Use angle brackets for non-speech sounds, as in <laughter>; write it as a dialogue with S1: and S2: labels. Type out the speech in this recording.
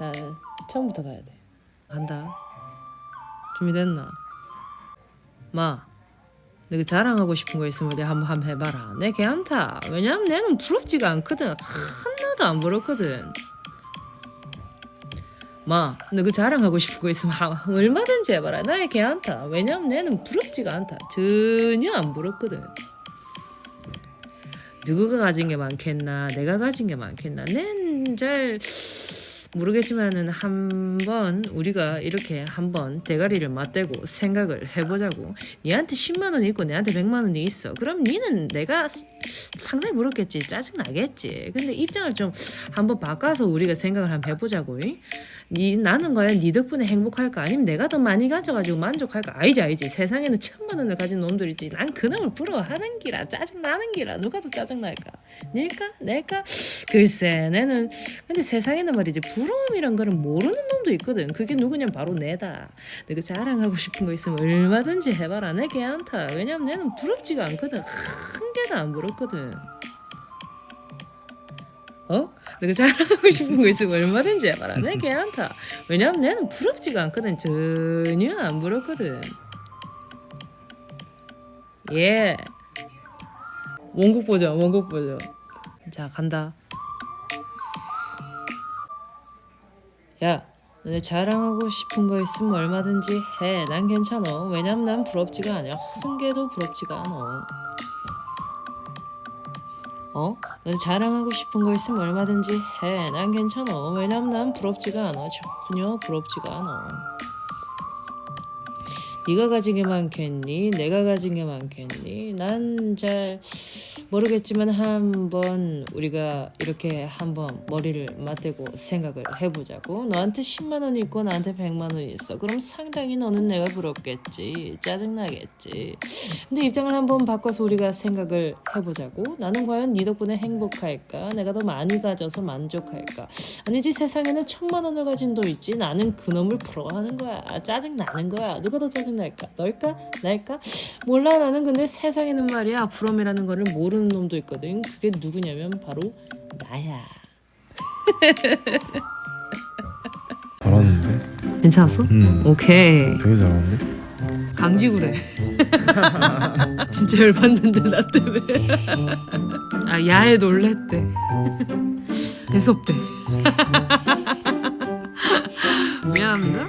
S1: 자 처음부터 가야 돼. 간다. 준비됐나? 마 내가 자랑하고 싶은 거 있으면 우리 한번 한번 해봐라. 내 걔한타 왜냐면 내는 부럽지가 않거든. 하나도 안 부럽거든. 마 너 그 자랑하고 싶은 거 있으면 하- 얼마든지 해봐라. 나의 걔한타 왜냐면 내는 부럽지가 않다. 전혀 안 부럽거든. 누구가 가진 게 많겠나? 내가 가진 게 많겠나? 난 잘 모르겠지만은 한번 우리가 이렇게 한번 대가리를 맞대고 생각을 해보자고. 니한테 10만 원이 있고 내한테 100만 원이 있어. 그럼 니는 내가 스- 상당히 부럽겠지. 짜증 나겠지. 근데 입장을 좀 한번 바꿔서 우리가 생각을 한번 해보자고. 이? 니 나는 과연 니 덕분에 행복할까? 아니면 내가 더 많이 가져가지고 만족할까? 아니지 아니지. 세상에는 천만 원을 가진 놈들 있지. 난 그놈을 부러워하는 기라 짜증 나는 기라. 누가 더 짜증 날까? 닐까? 낼까? 글쎄 내는. 근데 세상에는 말이지 부러움이란 거는 모르는 놈도 있거든. 그게 누구냐 바로 내다. 내가 자랑하고 싶은 거 있으면 얼마든지 해봐라. 내 걔한테 왜냐면 내는 부럽지가 않거든. 한 개도 안 부럽거든 어? 내가 자랑하고 싶은 거 있으면 얼마든지 해봐라. 내 걔한테 왜냐면 내는 부럽지가 않거든. 전혀 안 부럽거든. 예. 원곡 보자 원곡 보자 자 간다. 야 너네 자랑하고 싶은 거 있으면 얼마든지 해. 난 괜찮아. 왜냐면 난 부럽지가 않아. 한 개도 부럽지가 않아 어? 너네 자랑하고 싶은 거 있으면 얼마든지 해 난 괜찮아 왜냐면 난 부럽지가 않아 전혀 부럽지가 않아 네가 가진 게 많겠니? 내가 가진 게 많겠니? 난 잘 모르겠지만 한번 우리가 이렇게 한번 머리를 맞대고 생각을 해보자고. 너한테 10만 원이 있고 나한테 100만 원이 있어. 그럼 상당히 너는 내가 부럽겠지. 짜증나겠지. 근데 입장을 한번 바꿔서 우리가 생각을 해보자고. 나는 과연 네 덕분에 행복할까? 내가 더 많이 가져서 만족할까? 아니지 세상에는 천만 원을 가진 도 있지. 나는 그놈을 부러워하는 거야. 짜증나는 거야. 누가 더 짜증날까? 널까? 날까? 몰라. 나는 근데 세상에는 말이야. 부러움이라는 거를 모르는 놈도 있거든. 그게 누구냐면 바로 나야.
S2: 잘하는데?
S1: 괜찮았어?
S2: 응
S1: 오케이.
S2: 되게 잘하는데?
S1: 강지구래. <laughs> 진짜 열받는데 나 때문에. 아 야에 놀랬대. <laughs> 대섭대. <laughs> 미안합니다